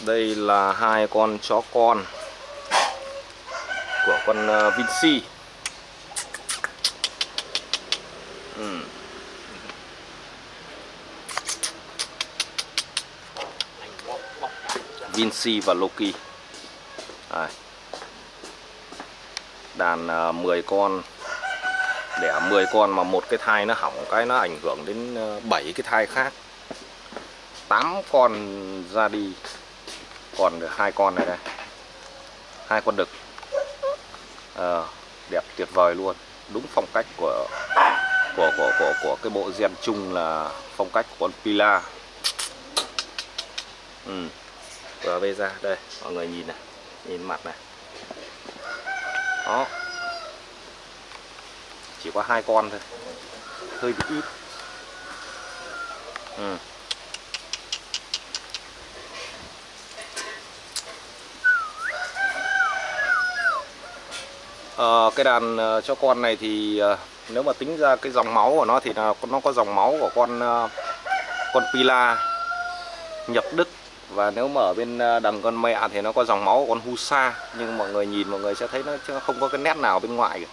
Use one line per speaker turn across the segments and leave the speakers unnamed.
Đây là hai con chó con của con ờ, Vinci. Ừ. Vinci và Loki. Đây. Đàn ờ, 10 con đẻ 10 con mà một cái thai nó hỏng cái nó ảnh hưởng đến ờ, 7 cái thai khác 8 con ra đi còn được hai con này đây. Hai con đực. À, đẹp tuyệt vời luôn. Đúng phong cách của của của của của cái bộ gen chung là phong cách của con Pila. Ừ. và bây ra đây mọi người nhìn này nhìn mặt này. Đó. Chỉ có hai con thôi. Hơi bị ít. Ừ. à, cái đàn ờ, cho con này thì ờ, nếu mà tính ra cái dòng máu của nó thì là nó có dòng máu của con con Pila nhập Đức. Và nếu mà ở bên đằng con mẹ thì nó có dòng máu của con Husa. Nhưng mọi người nhìn mọi người sẽ thấy nó không có cái nét nào bên ngoài cả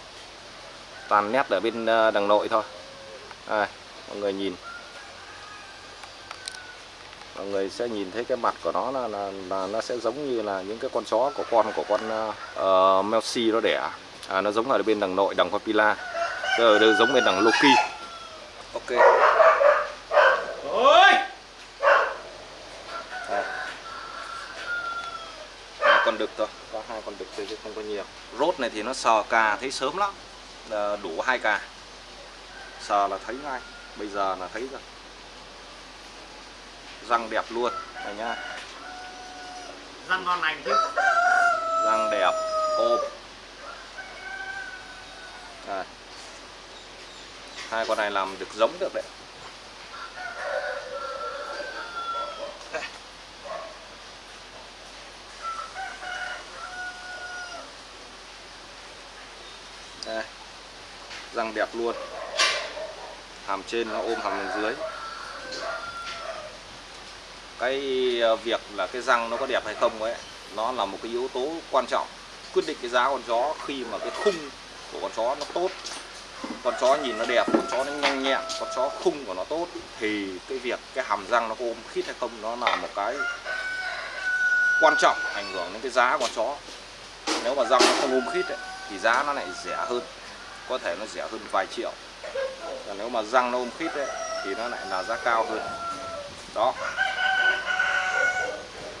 toàn nét ở bên đằng nội thôi. À, mọi người nhìn. Mọi người sẽ nhìn thấy cái mặt của nó là, là, là nó sẽ giống như là những cái con chó của con của con uh, Melsi nó đẻ à, nó giống ở bên đằng nội đằng Papilla ở đây giống bên đằng Loki. Ok. Ôi! Hai. Con đực thôi. Có hai con đực thôi chứ không có nhiều. Rốt này thì nó sờ cà thấy sớm lắm. Là đủ hai cà. Sờ là thấy ngay. Bây giờ là thấy rồi. Răng đẹp luôn. Này nhá.
Răng ngon lành chứ.
Răng đẹp. Ôm à. hai con này làm được giống được đấy. Đây. Răng đẹp luôn. Hàm trên nó ôm hàm bên dưới. Cái ờ, việc là cái răng nó có đẹp hay không ấy, nó là một cái yếu tố quan trọng. Quyết định cái giá con chó khi mà cái khung của con chó nó tốt. Con chó nhìn nó đẹp con chó nó nhanh nhẹn con chó khung của nó tốt thì cái việc cái hàm răng nó có ôm khít hay không nó là một cái quan trọng ảnh hưởng đến cái giá con chó. Nếu mà răng nó không ôm khít ấy, thì giá nó lại rẻ hơn có thể nó rẻ hơn vài triệu. Còn nếu mà răng nó ôm khít ấy, thì nó lại là giá cao hơn. Đó.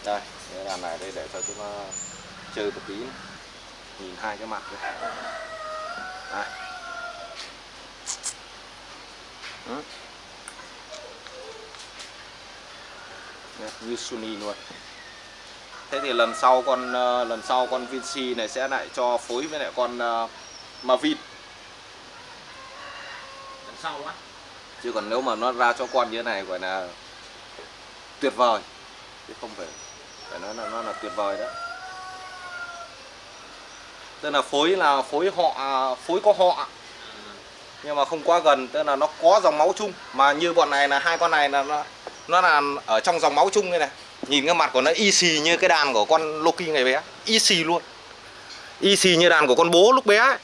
Đây cái đàn này đây để cho chúng ta chơi một tí nhìn hai cái mặt đây đây ừ. Sunny luôn. Thế thì lần sau con uh, lần sau con Vinci này sẽ lại cho phối với lại con uh, Mavin
lần sau á?
Chứ còn nếu mà nó ra cho con như thế này gọi là tuyệt vời. Chứ không phải phải nói là nó là tuyệt vời đó tức là phối là phối họ à, phối có họ. Nhưng mà không quá gần, tức là nó có dòng máu chung. Mà như bọn này là, hai con này là nó nó là ở trong dòng máu chung như này. Nhìn cái mặt của nó y xì như cái đàn của con Loki ngày bé. Y xì luôn. Y xì như đàn của con bố lúc bé ấy.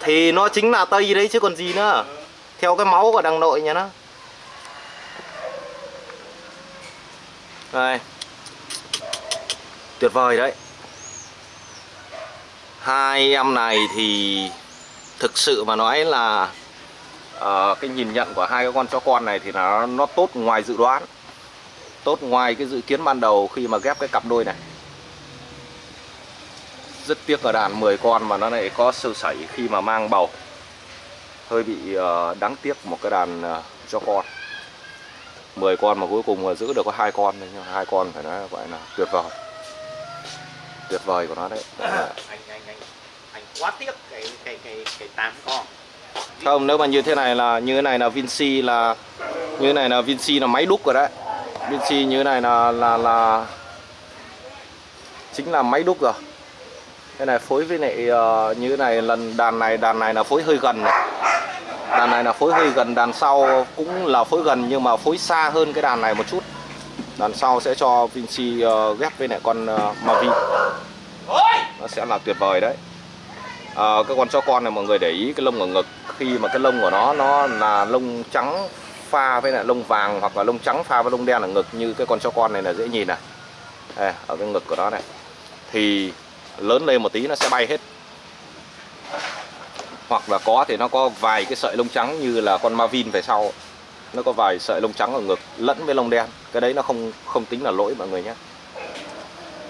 thì nó chính là tây đấy chứ còn gì nữa. Theo cái máu của đằng nội nhà nó. Đây tuyệt vời đấy. Hai em này thì thực sự mà nói là uh, cái nhìn nhận của hai cái con chó con này thì nó nó tốt ngoài dự đoán tốt ngoài cái dự kiến ban đầu khi mà ghép cái cặp đôi này. Rất tiếc ở đàn 10 con mà nó lại có sơ sẩy khi mà mang bầu. Hơi bị uh, đáng tiếc một cái đàn ờ, uh, cho con. 10 con mà cuối cùng mà giữ được có hai con thôi nhưng hai con phải nói gọi là tuyệt vời tuyệt vời của nó đấy.
Anh anh anh anh quá tiếc cái cái cái cái tám con.
Không nếu mà như thế này là như thế này là Vinci là như thế này là Vinci là máy đúc rồi đấy. Vinci như thế này là là là chính là máy đúc rồi. Cái này phối với lại uh, như thế này lần đàn này đàn này là phối hơi gần này. Đàn này là phối hơi gần đàn sau cũng là phối gần nhưng mà phối xa hơn cái đàn này một chút đàn sau sẽ cho Vinci uh, ghép với lại con uh, Mavi. Nó sẽ là tuyệt vời đấy. À, cái con chó con này mọi người để ý cái lông ở ngực khi mà cái lông của nó nó là lông trắng pha với lại lông vàng hoặc là lông trắng pha với lông đen ở ngực như cái con chó con này là dễ nhìn này. Đây, ở cái ngực của nó này. Thì lớn lên một tí nó sẽ bay hết. Hoặc là có thì nó có vài cái sợi lông trắng như là con Marvin về sau nó có vài sợi lông trắng ở ngực lẫn với lông đen. Cái đấy nó không không tính là lỗi mọi người nhé.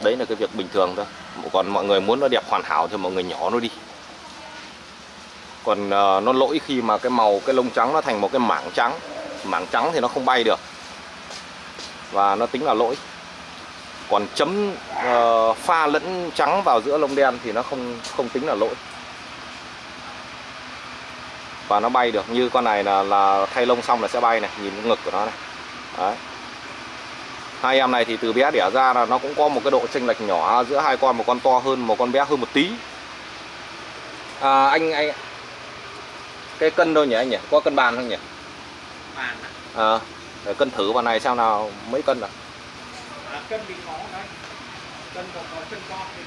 Đấy là cái việc bình thường thôi. Còn mọi người muốn nó đẹp hoàn hảo thì mọi người nhỏ nó đi. Còn uh, nó lỗi khi mà cái màu cái lông trắng nó thành một cái mảng trắng. Mảng trắng thì nó không bay được. Và nó tính là lỗi. Còn chấm uh, pha lẫn trắng vào giữa lông đen thì nó không không tính là lỗi và nó bay được như con này là là thay lông xong là sẽ bay này nhìn ngực của nó này. Đấy. Hai em này thì từ bé đẻ ra là nó cũng có một cái độ chênh lệch nhỏ giữa hai con một con to hơn một con bé hơn một tí. À, anh anh cái cân đâu nhỉ anh nhỉ? Có cân bàn không nhỉ?
Bàn
à, để cân thử vào này xem nào mấy cân à,
à cân thì có đấy. Cân còn có chân con thì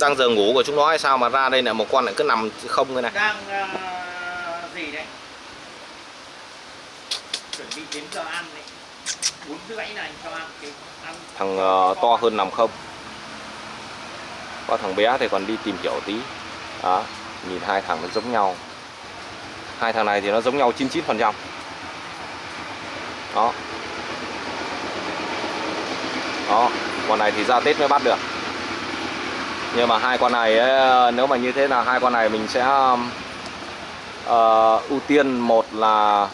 đang giờ ngủ của chúng nó hay sao mà ra đây là một con lại cứ nằm không thế này
đang uh, gì đấy? Chuẩn bị đến giờ ăn đấy. Bốn rưỡi này cho ăn cái ăn
thằng uh, to hơn nằm không? Có thằng bé thì còn đi tìm hiểu tí. Đó nhìn hai thằng nó giống nhau. Hai thằng này thì nó giống nhau 99 phần trăm. Đó. Đó con này thì ra Tết mới bắt được nhưng mà hai con này ấy, nếu mà như thế là hai con này mình sẽ uh, ưu tiên. Một là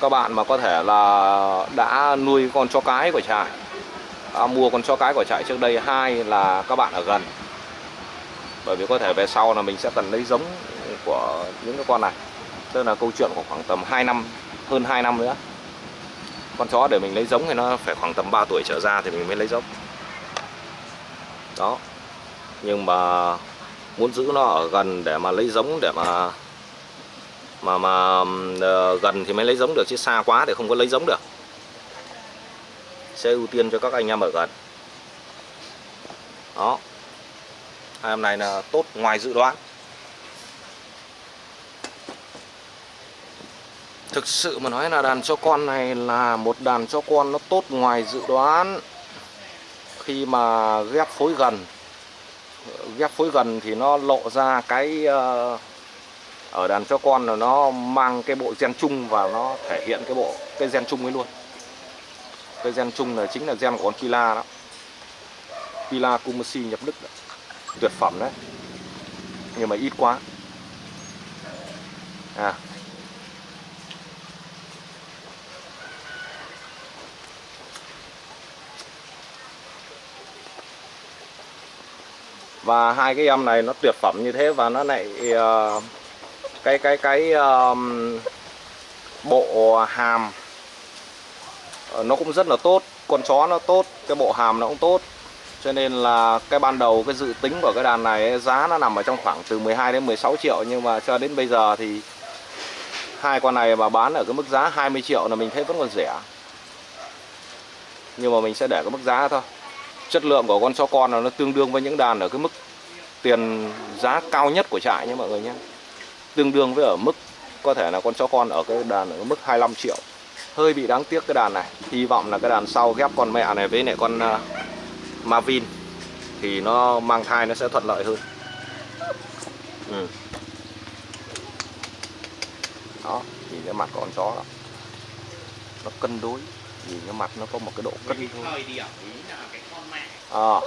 các bạn mà có thể là đã nuôi con chó cái của trại à, mua con chó cái của trại trước đây. Hai là các bạn ở gần. Bởi vì có thể về sau là mình sẽ cần lấy giống của những cái con này. Tức là câu chuyện của khoảng tầm 2 năm hơn 2 năm nữa. Con chó để mình lấy giống thì nó phải khoảng tầm 3 tuổi trở ra thì mình mới lấy giống. Đó nhưng mà muốn giữ nó ở gần để mà lấy giống để mà mà mà uh, gần thì mới lấy giống được chứ xa quá thì không có lấy giống được. Sẽ ưu tiên cho các anh em ở gần. Đó. Hai em này là tốt ngoài dự đoán. Thực sự mà nói là đàn cho con này là một đàn cho con nó tốt ngoài dự đoán. Khi mà ghép phối gần ghép phối gần thì nó lộ ra cái uh, ở đàn cho con là nó mang cái bộ gen chung và nó thể hiện cái bộ cái gen chung ấy luôn. Cái gen chung là chính là gen của con Pila đó. Pila Kumasi nhập Đức đó. tuyệt phẩm đấy. Nhưng mà ít quá. À và hai cái em này nó tuyệt phẩm như thế và nó lại uh, cái cái cái um, bộ hàm ờ, nó cũng rất là tốt con chó nó tốt cái bộ hàm nó cũng tốt. Cho nên là cái ban đầu cái dự tính của cái đàn này giá nó nằm ở trong khoảng từ 12 đến 16 triệu nhưng mà cho đến bây giờ thì hai con này mà bán ở cái mức giá 20 triệu là mình thấy vẫn còn rẻ. Nhưng mà mình sẽ để cái mức giá thôi chất lượng của con chó con là nó tương đương với những đàn ở cái mức tiền giá cao nhất của trại nhé mọi người nhé. Tương đương với ở mức có thể là con chó con ở cái đàn ở mức 25 triệu. Hơi bị đáng tiếc cái đàn này. Hy vọng là cái đàn sau ghép con mẹ này với lại con uh, Marvin thì nó mang thai nó sẽ thuận lợi hơn. Ừ. đó nhìn cái mặt con chó đó. Nó cân đối nhìn cái mặt nó có một cái độ cân thôi à.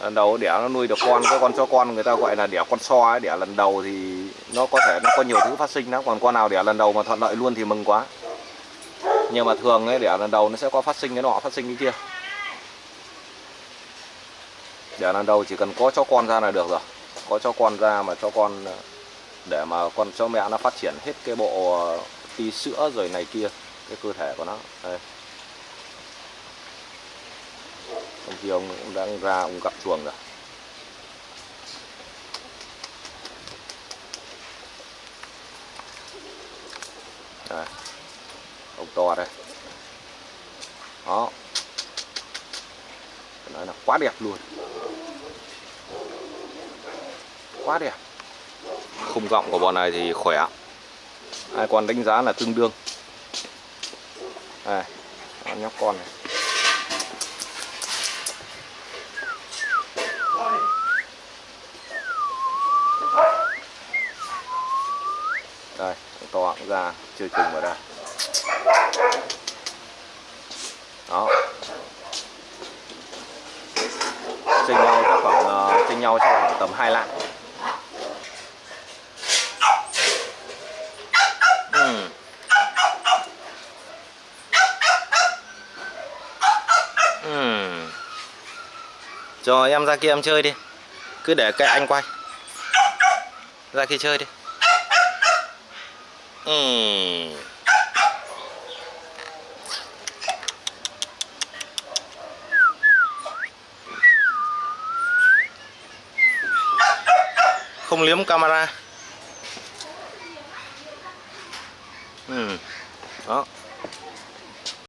lần đầu đẻ nó nuôi được con, cái con cho con người ta gọi là đẻ con so ấy, đẻ lần đầu thì nó có thể nó có nhiều thứ phát sinh đó. Còn con nào đẻ lần đầu mà thuận lợi luôn thì mừng quá. Nhưng mà thường ấy, đẻ lần đầu nó sẽ có phát sinh cái nọ, phát sinh cái kia. Đẻ lần đầu chỉ cần có cho con ra là được rồi. Có cho con ra mà cho con, để mà con cho mẹ nó phát triển hết cái bộ ờ, tí sữa rồi này kia, cái cơ thể của nó. Đây. trong khi ông cũng đang ra ông cặp chuồng rồi. Đây. ông to đây. Đó. Phải nói là quá đẹp luôn. Quá đẹp. Khung giọng của bọn này thì khỏe. Hai con đánh giá là tương đương. Đây. Con nhóc con này. To cũng ra chưa chừng vào đây. Đó. Chênh nhau chắc khoảng ờ, chênh nhau chắc khoảng tầm hai lạng. Hmm. Hmm. Ừm. Cho em ra kia em chơi đi. Cứ để cái anh quay. Ra kia chơi đi. Ừ. Không liếm camera. Ừ. đó.